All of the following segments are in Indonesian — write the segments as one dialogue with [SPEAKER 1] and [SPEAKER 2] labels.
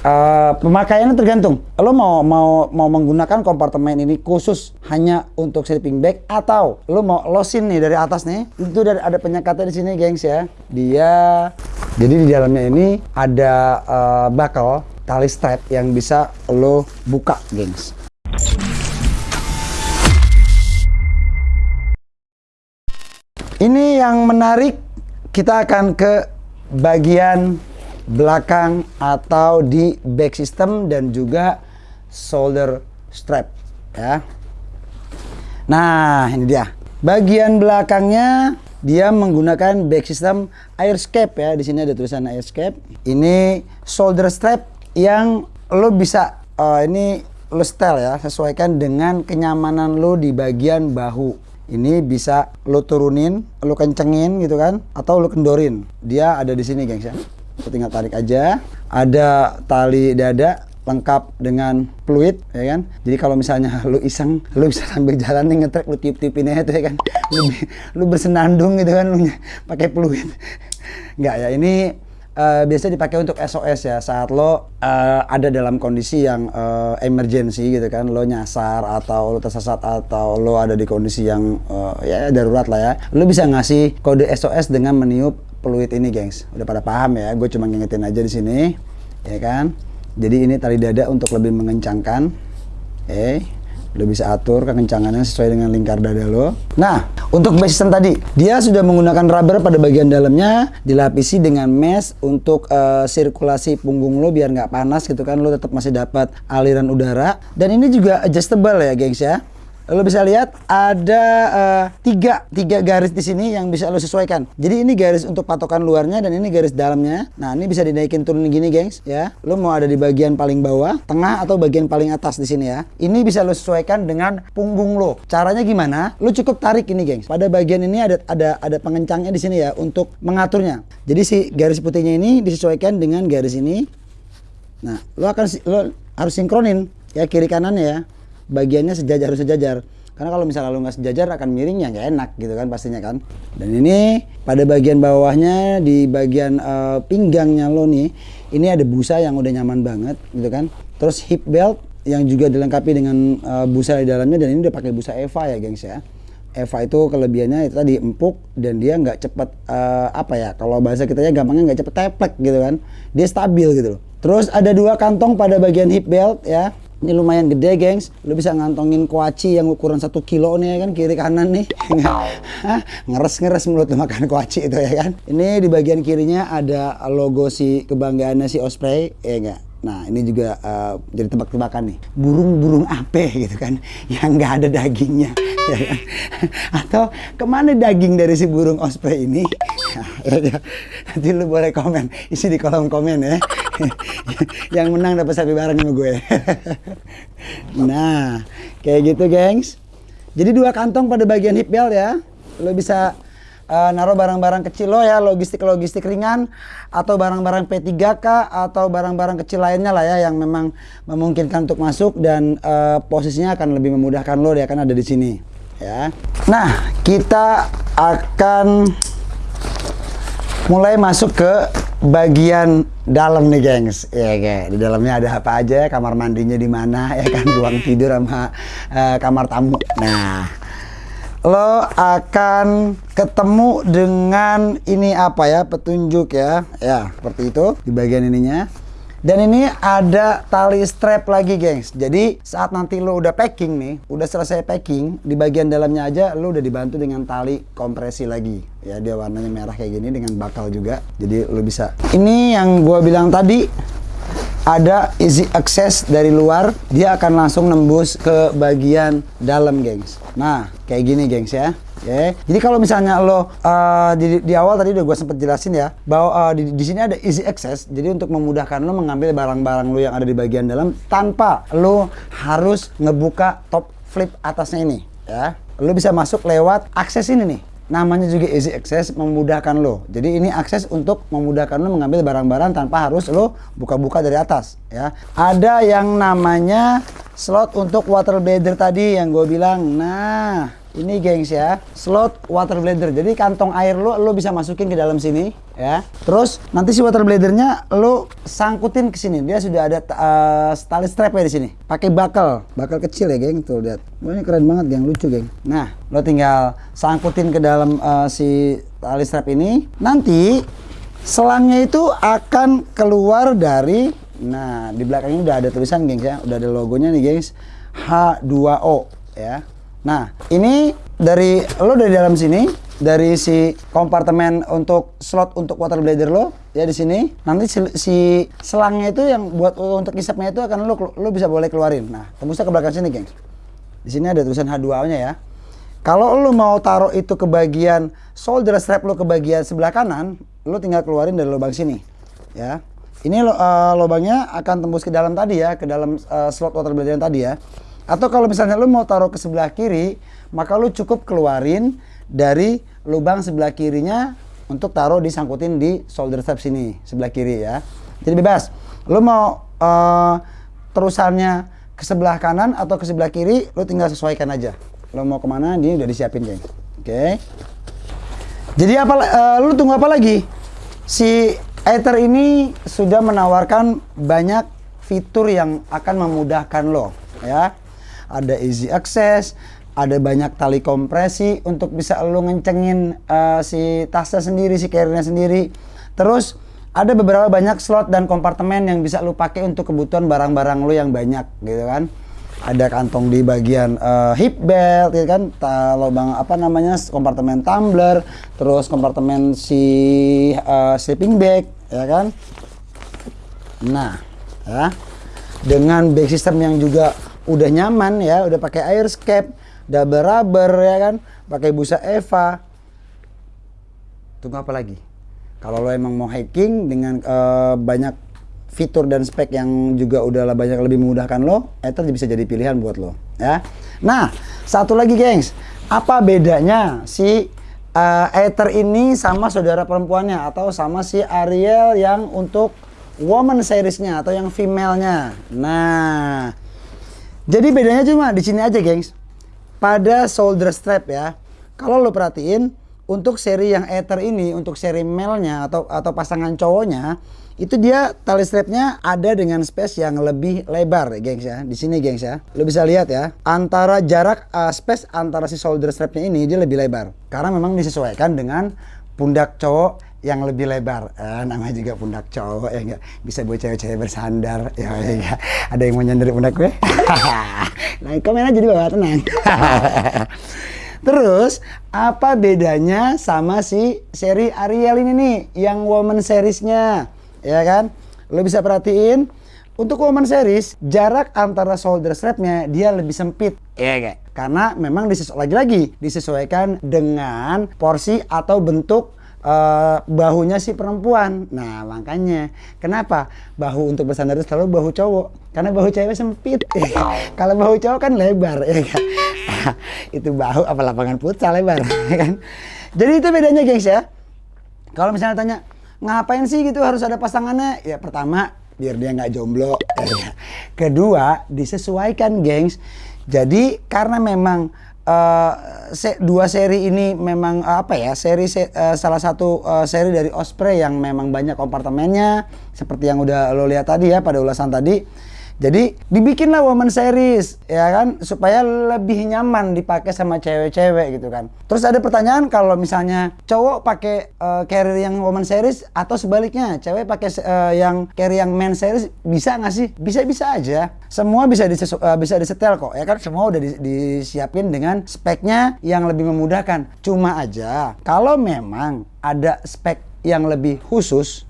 [SPEAKER 1] Uh, pemakaiannya tergantung. Lo mau mau mau menggunakan kompartemen ini khusus hanya untuk sleeping bag atau lo mau losin nih dari atas nih. Itu ada, ada penyekatnya di sini, gengs ya. Dia jadi di dalamnya ini ada uh, bakal tali strap yang bisa lo buka, gengs. Ini yang menarik, kita akan ke bagian belakang atau di back system dan juga shoulder strap ya. Nah, ini dia. Bagian belakangnya dia menggunakan back system airscape ya. Di sini ada tulisan airscape. Ini shoulder strap yang lo bisa uh, ini lo style ya, sesuaikan dengan kenyamanan lo di bagian bahu ini bisa lo turunin, lo kencengin gitu kan, atau lo kendorin. Dia ada di sini, gengs ya tinggal tarik aja. Ada tali dada lengkap dengan fluid ya kan? Jadi kalau misalnya lu iseng lu bisa sambil jalan nih ngetrek lu tiup-tiupin aja tuh ya kan? Lu, lu bersenandung gitu kan lu pakai fluid. Nggak ya ini uh, biasa dipakai untuk SOS ya. Saat lo uh, ada dalam kondisi yang uh, emergency gitu kan lo nyasar atau lo tersesat atau lo ada di kondisi yang uh, ya darurat lah ya. Lo bisa ngasih kode SOS dengan meniup peluit ini gengs udah pada paham ya gue cuma ngingetin aja di sini ya kan jadi ini tali dada untuk lebih mengencangkan eh lo bisa atur kekencangannya sesuai dengan lingkar dada lo. Nah, untuk system tadi, dia sudah menggunakan rubber pada bagian dalamnya, dilapisi dengan mesh untuk uh, sirkulasi punggung lo biar nggak panas gitu kan, lo tetap masih dapat aliran udara. Dan ini juga adjustable ya, gengs ya lo bisa lihat ada uh, tiga tiga garis di sini yang bisa lo sesuaikan. Jadi ini garis untuk patokan luarnya dan ini garis dalamnya. Nah ini bisa dinaikin turun gini, gengs ya. Lo mau ada di bagian paling bawah, tengah atau bagian paling atas di sini ya. Ini bisa lo sesuaikan dengan punggung lo. Caranya gimana? Lo cukup tarik ini, gengs. Pada bagian ini ada ada ada pengencangnya di sini ya untuk mengaturnya. Jadi si garis putihnya ini disesuaikan dengan garis ini. Nah, lo akan lo harus sinkronin ya kiri kanannya ya bagiannya sejajar harus sejajar. Karena kalau misalnya lu nggak sejajar akan miring ya nggak enak gitu kan pastinya kan. Dan ini pada bagian bawahnya di bagian uh, pinggangnya lo nih ini ada busa yang udah nyaman banget gitu kan. Terus hip belt yang juga dilengkapi dengan uh, busa di dalamnya dan ini udah pakai busa Eva ya gengs ya. Eva itu kelebihannya itu tadi empuk dan dia nggak cepet uh, apa ya kalau bahasa kita ya gampangnya nggak cepet teplek gitu kan. Dia stabil gitu loh. Terus ada dua kantong pada bagian hip belt ya ini lumayan gede gengs. Lu bisa ngantongin kuaci yang ukuran satu kilo nih ya kan? Kiri kanan nih. Ngeres ngeres mulut lu makan kuaci itu ya kan? Ini di bagian kirinya ada logo si kebanggaannya si Osprey ya enggak Nah ini juga uh, jadi tebak-tebakan nih burung-burung apa gitu kan yang nggak ada dagingnya ya kan? atau ke mana daging dari si burung osprey ini ya, nanti lu boleh komen isi di kolom komen ya yang menang dapat sapi bareng sama gue. nah, kayak gitu, gengs. Jadi dua kantong pada bagian hip belt ya. Lo bisa uh, naruh barang-barang kecil lo ya, logistik-logistik ringan atau barang-barang P3K atau barang-barang kecil lainnya lah ya yang memang memungkinkan untuk masuk dan uh, posisinya akan lebih memudahkan lo dia akan ada di sini ya. Nah, kita akan mulai masuk ke bagian dalam nih gengs. Ya kayak di dalamnya ada apa aja kamar mandinya di mana? Ya kan? Ruang tidur sama uh, kamar tamu. Nah lo akan ketemu dengan ini apa ya petunjuk ya. Ya seperti itu di bagian ininya. Dan ini ada tali strap lagi gengs. Jadi saat nanti lo udah packing nih Udah selesai packing Di bagian dalamnya aja lo udah dibantu dengan tali kompresi lagi. Ya dia warnanya merah kayak gini dengan bakal juga. Jadi lo bisa. Ini yang gua bilang tadi ada easy access dari luar dia akan langsung nembus ke bagian dalam gengs. Nah kayak gini gengs ya. Oke, jadi kalau misalnya lo uh, di, di awal tadi udah gue sempet jelasin ya bahwa uh, di, di sini ada easy access, jadi untuk memudahkan lo mengambil barang-barang lo yang ada di bagian dalam tanpa lo harus ngebuka top flip atasnya ini, ya. Lo bisa masuk lewat akses ini nih namanya juga easy access memudahkan lo. Jadi ini akses untuk memudahkan lo mengambil barang-barang tanpa harus lo buka-buka dari atas ya. Ada yang namanya slot untuk water bladder tadi yang gue bilang. Nah ini gengs ya. Slot water bladder jadi kantong air lo lo bisa masukin ke dalam sini ya. Terus nanti si water bladdernya lo sangkutin ke sini. Dia sudah ada uh, tali strap ya di sini. Pakai bakal. Bakal kecil ya geng. Tuh lihat. Oh, ini keren banget geng. Lucu geng. Nah lo tinggal sangkutin ke dalam uh, si tali strap ini. Nanti selangnya itu akan keluar dari nah di belakangnya udah ada tulisan gengs ya. Udah ada logonya nih gengs. H2O ya Nah, ini dari lo dari dalam sini, dari si kompartemen untuk slot untuk water bladder lo ya di sini. Nanti si, si selangnya itu yang buat untuk isapnya itu akan lo lo bisa boleh keluarin. Nah, tembusnya ke belakang sini, gengs. Di sini ada tulisan H2O-nya ya. Kalau lo mau taruh itu ke bagian solder strap lo ke bagian sebelah kanan, lo tinggal keluarin dari lubang sini, ya. Ini lo, uh, lubangnya akan tembus ke dalam tadi ya, ke dalam uh, slot water bladder yang tadi ya. Atau kalau misalnya lu mau taruh ke sebelah kiri, maka lu cukup keluarin dari lubang sebelah kirinya untuk taruh disangkutin di solder strap sini, sebelah kiri ya. Jadi bebas. Lu mau uh, terusannya ke sebelah kanan atau ke sebelah kiri, lu tinggal sesuaikan aja. Lu mau ke mana, ini udah disiapin, geng. Oke. Okay. Jadi apa, uh, lu tunggu apa lagi? Si Ether ini sudah menawarkan banyak fitur yang akan memudahkan lo, ya ada easy access, ada banyak tali kompresi untuk bisa lo ngencengin uh, si tasnya sendiri, si carrier sendiri. Terus ada beberapa banyak slot dan kompartemen yang bisa lo pakai untuk kebutuhan barang-barang lo yang banyak gitu kan. Ada kantong di bagian uh, hip belt gitu kan, lubang apa namanya kompartemen tumbler, terus kompartemen si uh, sleeping bag ya kan. Nah, ya. Dengan bag system yang juga udah nyaman ya, udah pakai air airscape, double rubber ya kan, pakai busa Eva. Tunggu apa lagi? Kalau lo emang mau hiking dengan uh, banyak fitur dan spek yang juga udahlah banyak lebih memudahkan lo, Ether bisa jadi pilihan buat lo ya. Nah, satu lagi gengs, apa bedanya si uh, Ether ini sama saudara perempuannya atau sama si Ariel yang untuk woman seriesnya atau yang female-nya. Nah, jadi bedanya cuma di sini aja, gengs. Pada shoulder strap ya. Kalau lo perhatiin, untuk seri yang Ether ini, untuk seri male-nya atau atau pasangan cowoknya, itu dia tali strapnya ada dengan space yang lebih lebar, gengs ya. Di sini, gengs ya. Lo bisa lihat ya, antara jarak uh, space antara si shoulder strapnya ini dia lebih lebar. Karena memang disesuaikan dengan pundak cowok yang lebih lebar. Eh, namanya juga pundak cowok ya enggak? Bisa buat cewek-cewek bersandar. Ya, ya, ya. ada yang mau nyender pundak gue? Nah komen aja di bawah tenang. Terus apa bedanya sama si seri Ariel ini nih yang woman seriesnya? Ya kan? Lo bisa perhatiin untuk woman series jarak antara shoulder strapnya dia lebih sempit. Ya enggak karena memang disesuaikan lagi-lagi disesuaikan dengan porsi atau bentuk uh, bahunya si perempuan. Nah, makanya kenapa bahu untuk bersandar itu selalu bahu cowok? Karena bahu cewek sempit. Kalau bahu cowok kan lebar, ya kan? itu bahu apa lapangan futsal lebar, ya kan? Jadi itu bedanya, gengs ya. Kalau misalnya tanya, ngapain sih gitu harus ada pasangannya? Ya pertama, biar dia nggak jomblo. Kedua, disesuaikan, gengs. Jadi karena memang uh, se dua seri ini memang uh, apa ya seri se uh, salah satu uh, seri dari Osprey yang memang banyak kompartemennya seperti yang udah lo lihat tadi ya pada ulasan tadi jadi dibikinlah woman series ya kan supaya lebih nyaman dipakai sama cewek-cewek gitu kan. Terus ada pertanyaan kalau misalnya cowok pakai uh, carrier yang woman series atau sebaliknya cewek pakai uh, yang carrier yang man series bisa nggak sih? Bisa-bisa aja. Semua bisa disesu uh, bisa disetel kok ya kan semua udah di disiapin dengan speknya yang lebih memudahkan. Cuma aja kalau memang ada spek yang lebih khusus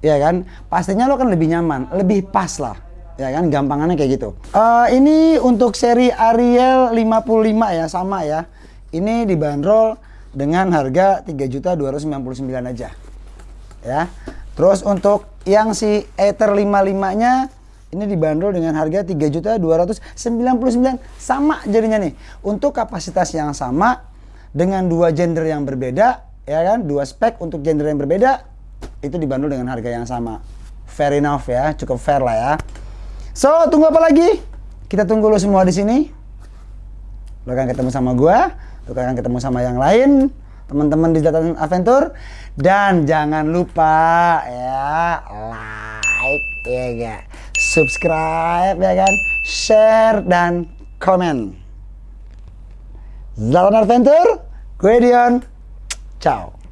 [SPEAKER 1] ya kan pastinya lo kan lebih nyaman, lebih pas lah ya kan gampangannya kayak gitu. Uh, ini untuk seri Ariel 55 ya sama ya. Ini dibanderol dengan harga 3.299 aja. Ya. Terus untuk yang si Ether 55 nya ini dibanderol dengan harga 3.299 sama jadinya nih. Untuk kapasitas yang sama dengan dua gender yang berbeda ya kan dua spek untuk gender yang berbeda itu dibanderol dengan harga yang sama. Fair enough ya cukup fair lah ya So, tunggu apa lagi? Kita tunggu lo semua di sini. lo akan ketemu sama gua, lo akan ketemu sama yang lain, teman-teman di Zlatan Adventure dan jangan lupa ya like ya ga, subscribe ya kan, share dan komen. Zlatan Adventure, gue Dion, ciao.